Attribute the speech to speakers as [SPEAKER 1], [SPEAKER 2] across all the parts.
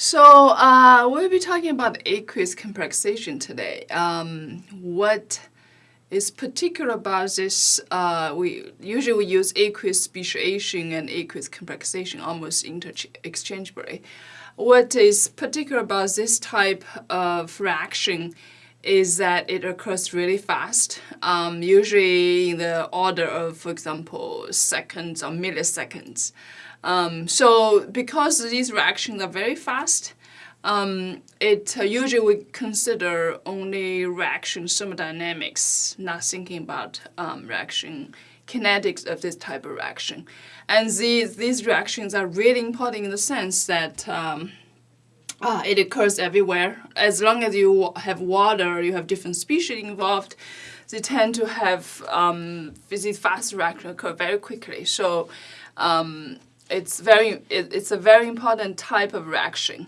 [SPEAKER 1] So uh, we'll be talking about aqueous complexation today. Um, what is particular about this? Uh, we usually we use aqueous speciation and aqueous complexation almost interchangeably. What is particular about this type of reaction is that it occurs really fast, um, usually in the order of, for example, seconds or milliseconds. Um, so because these reactions are very fast, um, it uh, usually we consider only reaction thermodynamics, not thinking about um, reaction kinetics of this type of reaction. And these, these reactions are really important in the sense that um, uh, it occurs everywhere. As long as you have water, you have different species involved, they tend to have um, these fast reactions occur very quickly. So um, it's very it, it's a very important type of reaction.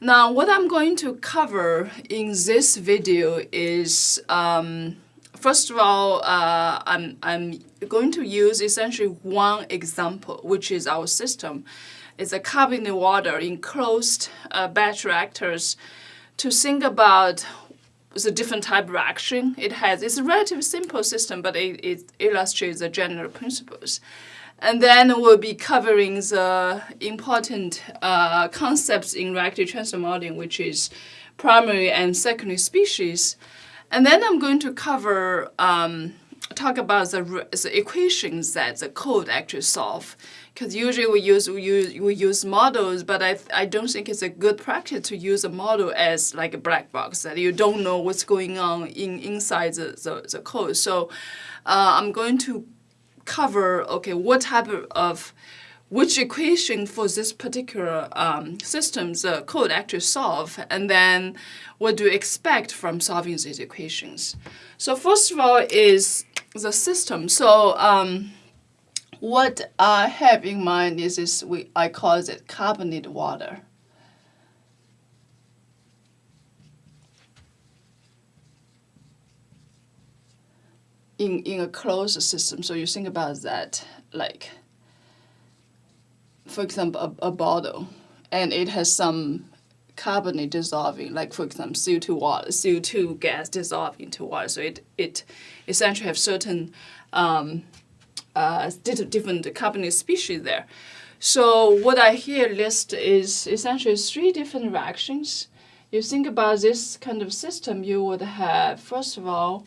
[SPEAKER 1] Now what I'm going to cover in this video is um, first of all uh, I'm, I'm going to use essentially one example which is our system. It's a carbonated water enclosed uh, batch reactors to think about the different type of reaction it has. It's a relatively simple system but it, it illustrates the general principles. And then we'll be covering the important uh, concepts in reactive transport modeling, which is primary and secondary species. And then I'm going to cover, um, talk about the, the equations that the code actually solve. Because usually we use, we use, we use models, but I, I don't think it's a good practice to use a model as like a black box, that you don't know what's going on in, inside the, the, the code. So uh, I'm going to cover, okay, what type of, which equation for this particular um, system's uh, code actually solve, and then what do you expect from solving these equations. So first of all is the system. So um, what I have in mind is this, we, I call it carbonated water. In, in a closed system. So you think about that, like, for example, a, a bottle, and it has some carbonate dissolving, like for example, CO2 water, CO2 gas dissolving into water. So it, it essentially have certain um, uh, different carbonate species there. So what I here list is essentially three different reactions. You think about this kind of system, you would have, first of all,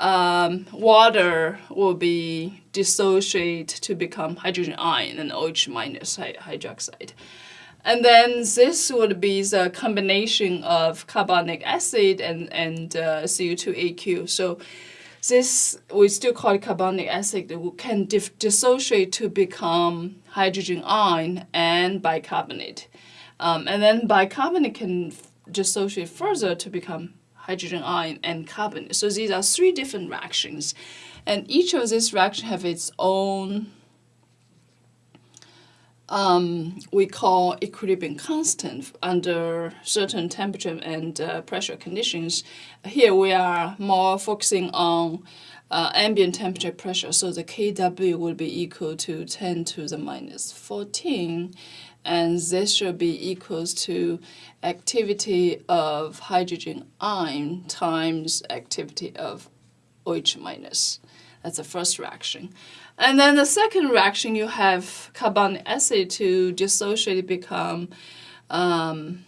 [SPEAKER 1] um, water will be dissociated to become hydrogen ion and OH minus hydroxide. And then this would be the combination of carbonic acid and, and uh, CO2AQ. So this, we still call it carbonic acid, can dissociate to become hydrogen ion and bicarbonate. Um, and then bicarbonate can dissociate further to become hydrogen ion, and carbon. So these are three different reactions. And each of these reactions have its own, um, we call equilibrium constant under certain temperature and uh, pressure conditions. Here we are more focusing on uh, ambient temperature pressure, so the Kw will be equal to 10 to the minus 14 and this should be equals to activity of hydrogen ion times activity of OH minus. That's the first reaction. And then the second reaction, you have carbonic acid to dissociate become um,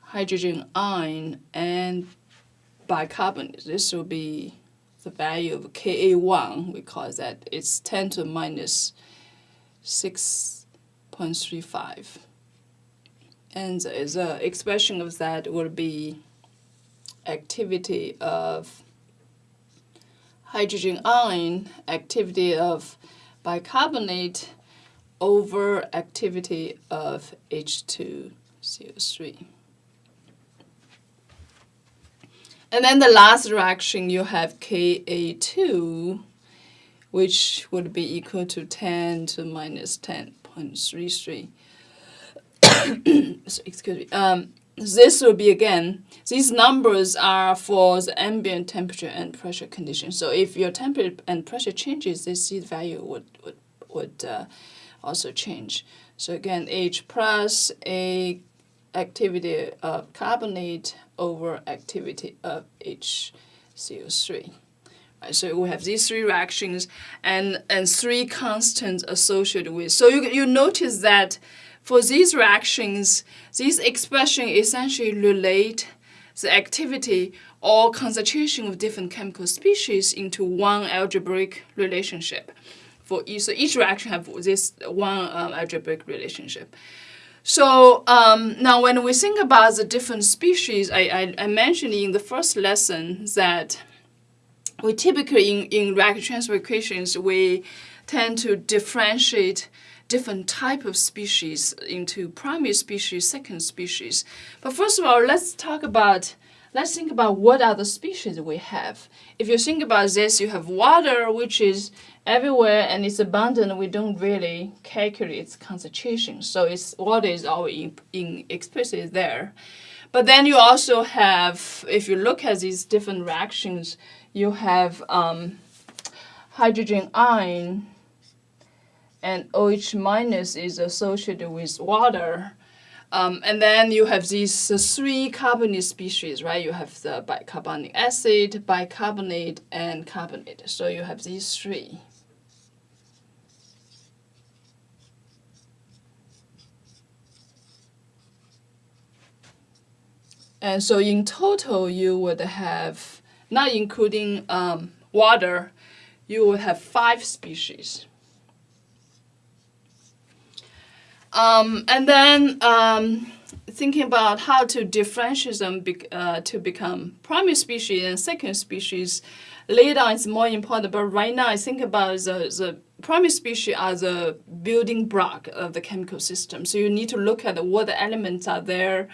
[SPEAKER 1] hydrogen ion and bicarbonate. This will be the value of Ka1, we call that. It's 10 to minus 6 0.35. And the expression of that would be activity of hydrogen ion, activity of bicarbonate over activity of H2CO3. And then the last reaction, you have Ka2, which would be equal to 10 to minus 10 0.33. so, excuse me. Um, this will be again, these numbers are for the ambient temperature and pressure conditions. So if your temperature and pressure changes, this C value would, would, would uh, also change. So again, H plus A activity of carbonate over activity of HCO3. So we have these three reactions and, and three constants associated with. So you, you notice that for these reactions, these expressions essentially relate the activity or concentration of different chemical species into one algebraic relationship. For each, so each reaction have this one um, algebraic relationship. So um, now when we think about the different species, I, I, I, mentioned in the first lesson that we typically in, in reaction transfer equations, we tend to differentiate different type of species into primary species, second species. But first of all, let's talk about let's think about what are the species we have. If you think about this, you have water, which is everywhere and it's abundant. We don't really calculate its concentration. So it's water is always in, in there. But then you also have, if you look at these different reactions, you have um, hydrogen ion and OH minus is associated with water. Um, and then you have these uh, three carbonate species, right? You have the bicarbonic acid, bicarbonate, and carbonate. So you have these three. And so in total, you would have, not including um, water, you would have five species. Um, and then um, thinking about how to differentiate them be, uh, to become primary species and second species, later on it's more important, but right now I think about the, the primary species as a building block of the chemical system. So you need to look at what elements are there.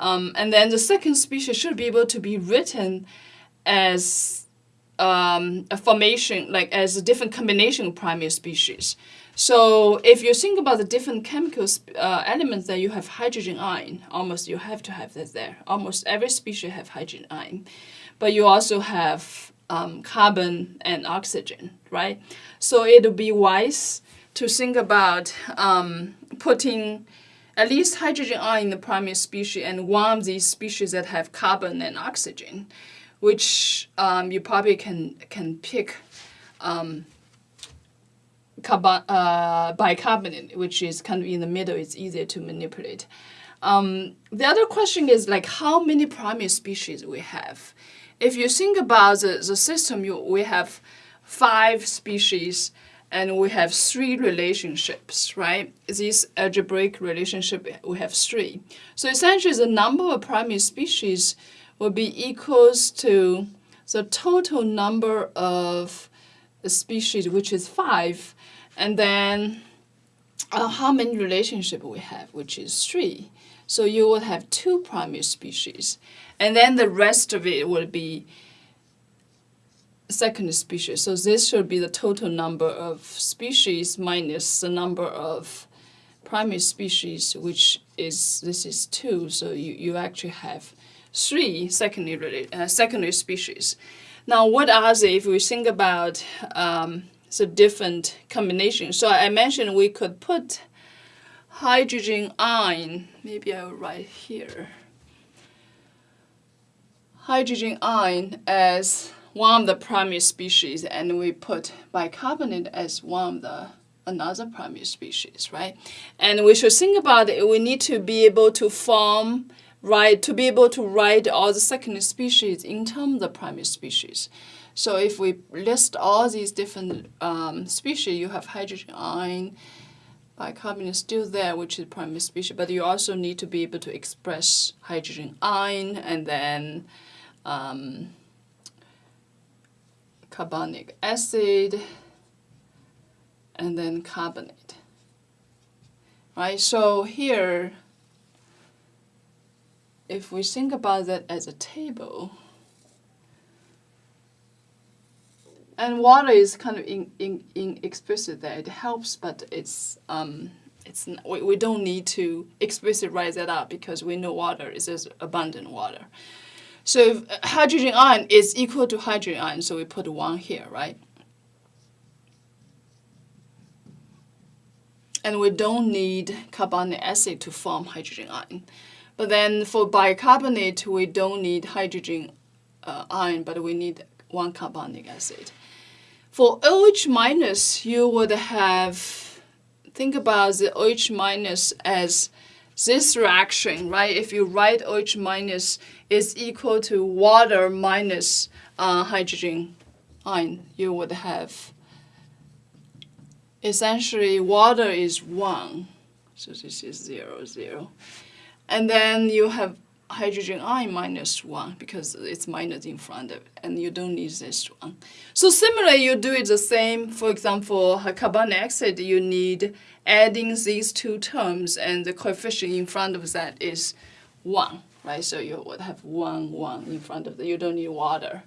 [SPEAKER 1] Um, and then the second species should be able to be written as um, a formation, like as a different combination of primary species. So if you think about the different chemical uh, elements that you have hydrogen ion, almost you have to have that there. Almost every species have hydrogen ion. But you also have um, carbon and oxygen, right? So it would be wise to think about um, putting at least hydrogen ion in the primary species and one of these species that have carbon and oxygen, which um, you probably can, can pick um, uh, bicarbonate, which is kind of in the middle, it's easier to manipulate. Um, the other question is like how many primary species we have. If you think about the, the system, you, we have five species and we have three relationships, right? This algebraic relationship, we have three. So essentially the number of primary species will be equals to the total number of species, which is five, and then uh, how many relationship we have, which is three. So you will have two primary species. And then the rest of it will be second species. So this should be the total number of species minus the number of primary species, which is, this is two. So you, you actually have three secondary, uh, secondary species. Now, what are they if we think about um, so different combinations. So I mentioned we could put hydrogen ion, maybe I'll write here, hydrogen ion as one of the primary species and we put bicarbonate as one of the another primary species, right? And we should think about it, we need to be able to form, right, to be able to write all the secondary species in terms of the primary species. So if we list all these different um, species, you have hydrogen ion, bicarbonate is still there, which is primary species, but you also need to be able to express hydrogen ion and then um, carbonic acid and then carbonate. Right, so here, if we think about that as a table, And water is kind of in, in, in explicit there. It helps, but it's um, it's we, we don't need to explicitly write that out because we know water is just abundant water. So if hydrogen ion is equal to hydrogen ion, so we put one here, right? And we don't need carbonic acid to form hydrogen ion. But then for bicarbonate, we don't need hydrogen uh, ion, but we need one carbonic acid. For OH minus, you would have, think about the OH minus as this reaction, right? If you write OH minus is equal to water minus uh, hydrogen ion, you would have essentially water is 1. So this is 0, 0. And then you have hydrogen I minus 1 because it's minus in front of it, and you don't need this one. So similarly, you do it the same. For example, carbon dioxide, you need adding these two terms, and the coefficient in front of that is 1, right? So you would have 1, 1 in front of that. You don't need water.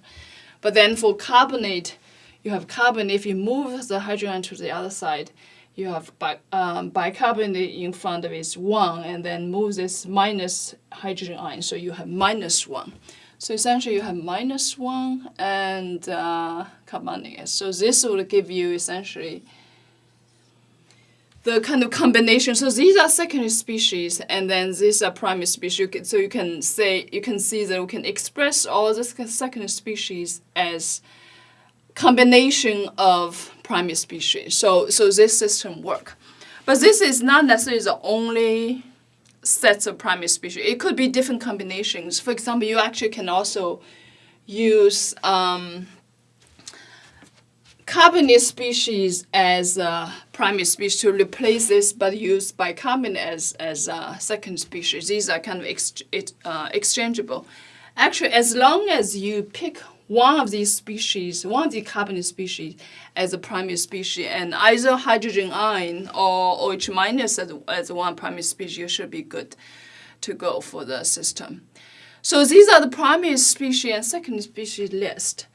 [SPEAKER 1] But then for carbonate, you have carbon. If you move the hydrogen to the other side, you have bi um, bicarbonate in front of it 1, and then move this minus hydrogen ion, so you have minus 1. So essentially you have minus 1 and uh, carbonic. So this will give you essentially the kind of combination. So these are secondary species, and then these are primary species. So you can say, you can see that we can express all the secondary species as combination of primary species. So, so this system work. But this is not necessarily the only sets of primary species. It could be different combinations. For example, you actually can also use um, carbonate species as a primary species to replace this, but use bicarbonate as, as a second species. These are kind of ex uh, exchangeable. Actually, as long as you pick one of these species, one of the carbon species as a primary species, and either hydrogen ion or OH minus as, as one primary species, should be good to go for the system. So these are the primary species and secondary species list.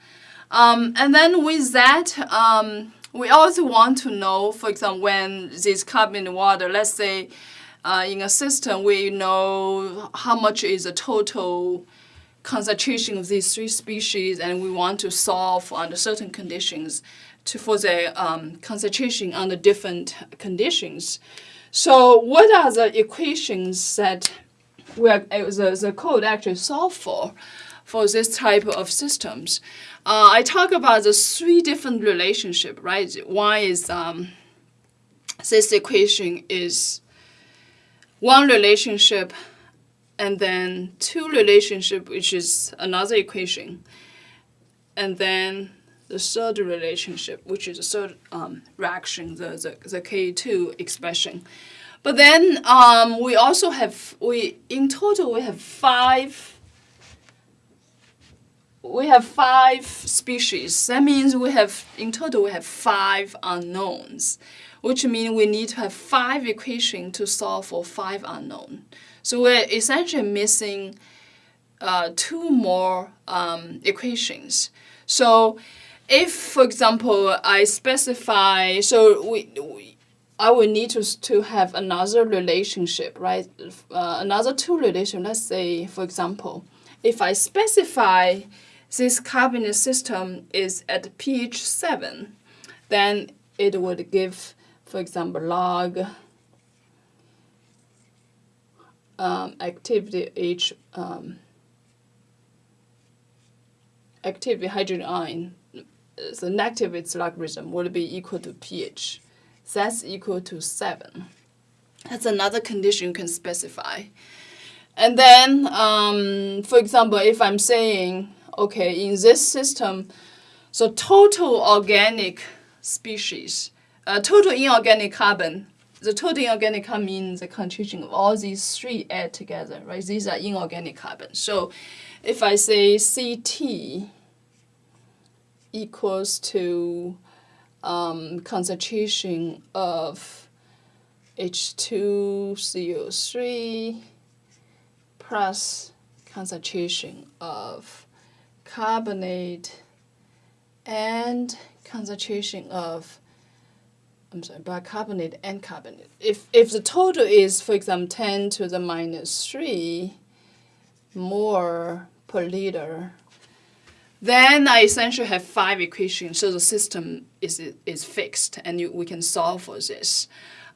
[SPEAKER 1] Um, and then with that, um, we also want to know, for example, when this carbon water, let's say uh, in a system, we know how much is the total concentration of these three species and we want to solve under certain conditions to, for the um, concentration under different conditions. So what are the equations that we are, uh, the, the code actually solve for, for this type of systems? Uh, I talk about the three different relationship, right? One is um, this equation is one relationship and then two relationship, which is another equation, and then the third relationship, which is the third um, reaction, the, the, the K2 expression. But then um, we also have, we in total we have five we have five species. That means we have, in total, we have five unknowns, which means we need to have five equations to solve for five unknown. So we're essentially missing uh, two more um, equations. So if, for example, I specify, so we, we I will need to, to have another relationship, right? Uh, another two relation, let's say, for example, if I specify this carbonate system is at pH 7, then it would give, for example, log um, activity H um, activity hydrogen ion, the negative its logarithm would be equal to pH. That's equal to 7. That's another condition you can specify. And then, um, for example, if I'm saying, okay, in this system, so total organic species, uh, total inorganic carbon the total inorganic carbon means the concentration of all these three add together, right? These are inorganic carbon. So if I say CT equals to um, concentration of H2CO3 plus concentration of carbonate and concentration of I'm sorry, bicarbonate and carbonate. If, if the total is, for example, 10 to the minus 3 mole per liter, then I essentially have five equations, so the system is, is fixed, and you, we can solve for this.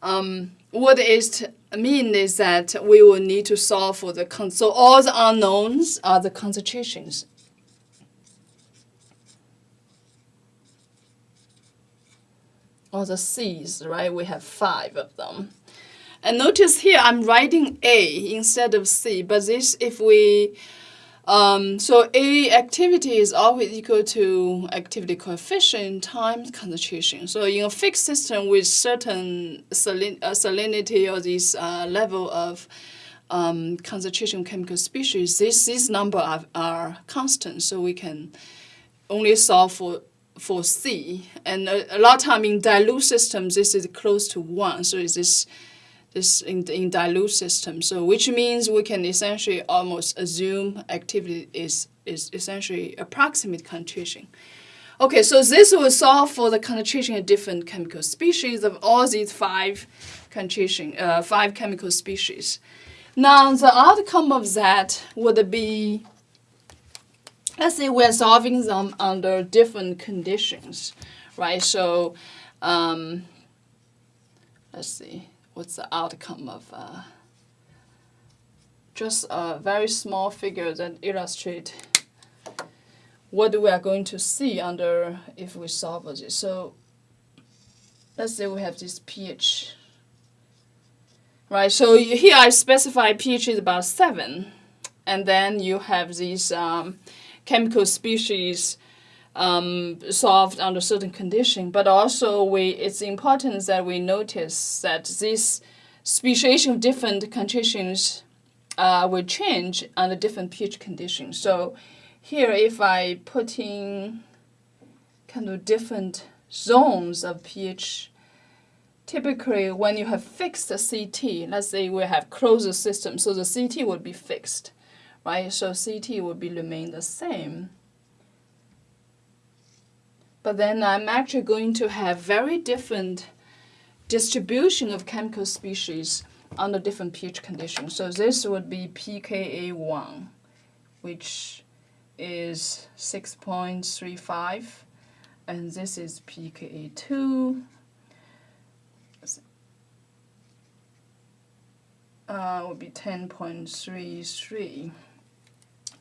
[SPEAKER 1] Um, what it means is that we will need to solve for the so all the unknowns are the concentrations. All the C's, right? We have five of them. And notice here I'm writing A instead of C, but this if we um, so A activity is always equal to activity coefficient times concentration. So in a fixed system with certain salin uh, salinity or this uh, level of um, concentration chemical species, this, these number are, are constant, so we can only solve for for C. And a, a lot of time in dilute systems, this is close to 1, so is this this in, in dilute system. So which means we can essentially almost assume activity is, is essentially approximate concentration. Okay, so this will solve for the concentration of different chemical species of all these five concentration, uh, five chemical species. Now the outcome of that would be, let's say we're solving them under different conditions, right? So um, let's see what's the outcome of uh, just a very small figure that illustrate what we are going to see under if we solve this. So let's say we have this pH. Right, so here I specify pH is about 7. And then you have these um, chemical species um, solved under certain condition, but also we it's important that we notice that this speciation of different conditions uh, will change under different pH conditions. So here if I put in kind of different zones of pH, typically when you have fixed the CT, let's say we have closed system, so the CT would be fixed, right? So CT would be remain the same. But then I'm actually going to have very different distribution of chemical species under different pH conditions. So this would be pKa1, which is 6.35, and this is pKa2, uh, would be 10.33.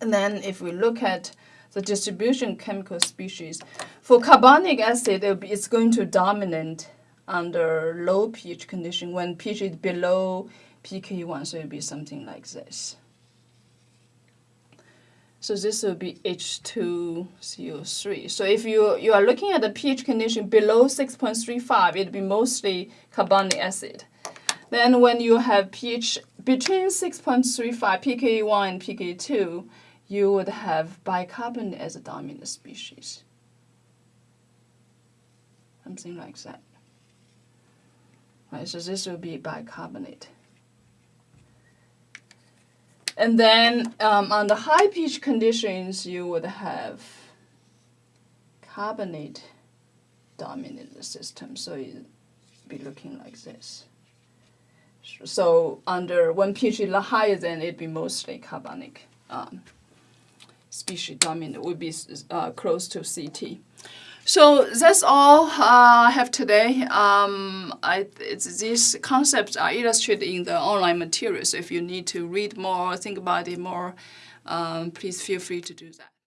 [SPEAKER 1] And then if we look at the distribution chemical species. For carbonic acid, it's going to dominate under low pH condition when pH is below pK1, so it will be something like this. So this will be H2CO3. So if you, you are looking at the pH condition below 6.35, it will be mostly carbonic acid. Then when you have pH between 6.35 pK1 and pK2, you would have bicarbonate as a dominant species. Something like that. Right, so this will be bicarbonate. And then um, the high pH conditions, you would have carbonate dominant system. So it would be looking like this. So under when pH is higher, then it'd be mostly carbonic. Um, species dominant would be uh, close to CT. So that's all uh, I have today. Um, I, these concepts are illustrated in the online materials. So if you need to read more, think about it more, um, please feel free to do that.